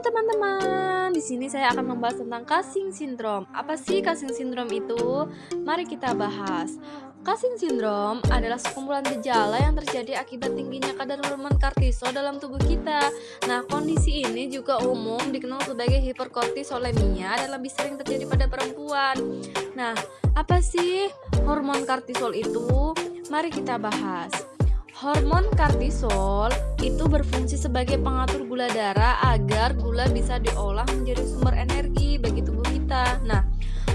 teman-teman, di sini saya akan membahas tentang Cushing syndrome. Apa sih Cushing syndrome itu? Mari kita bahas. Cushing syndrome adalah sekumpulan gejala yang terjadi akibat tingginya kadar hormon kortisol dalam tubuh kita. Nah, kondisi ini juga umum dikenal sebagai hiperkortisolemia dan lebih sering terjadi pada perempuan. Nah, apa sih hormon kortisol itu? Mari kita bahas. Hormon kortisol itu berfungsi sebagai pengatur gula darah agar gula bisa diolah menjadi sumber energi bagi tubuh kita. Nah,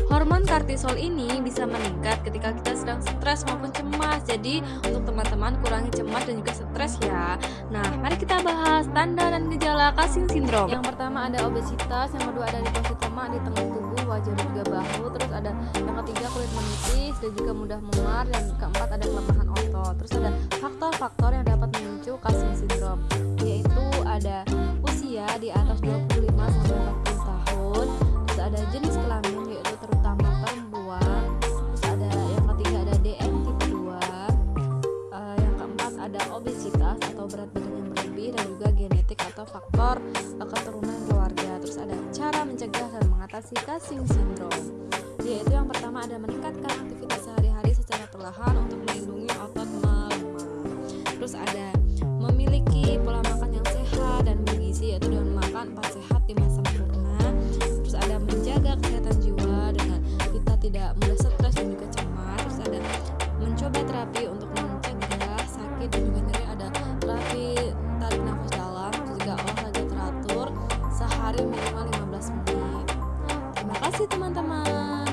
hormon kortisol ini bisa meningkat ketika kita sedang stres maupun cemas. Jadi, untuk teman-teman kurangi cemas dan juga stres ya. Nah, mari kita bahas tanda dan gejala Cushing syndrome. Yang pertama ada obesitas, yang kedua ada deposit lemak di tengah tubuh, wajah dan juga bahu, terus ada yang ketiga kulit menipis dan juga mudah memar, dan keempat ada kelemahan otot. Terus ada di atas 25 sampai 40 tahun, terus ada jenis kelamin yaitu terutama perempuan, terus ada yang ketiga ada DM tipe 2, uh, eh, yang keempat ada obesitas atau berat badan yang berlebih dan juga genetik atau faktor uh, keturunan keluarga. Terus ada cara mencegah dan mengatasi Cushing syndrome, yaitu yang pertama ada meningkatkan aktivitas sehari-hari secara perlahan makan empat sehat di masa sempurna terus ada menjaga kesehatan jiwa dengan kita tidak mudah stres dan juga cemas. Terus ada mencoba terapi untuk mencegah sakit dan juga nyeri ada terapi tarik nafas dalam terus juga olahraga teratur sehari minimal 15 menit. Terima kasih teman-teman.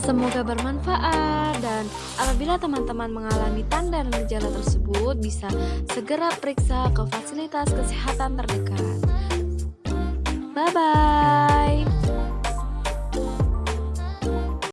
Semoga bermanfaat dan apabila teman-teman mengalami tanda dan gejala tersebut bisa segera periksa ke fasilitas kesehatan terdekat. Bye-bye.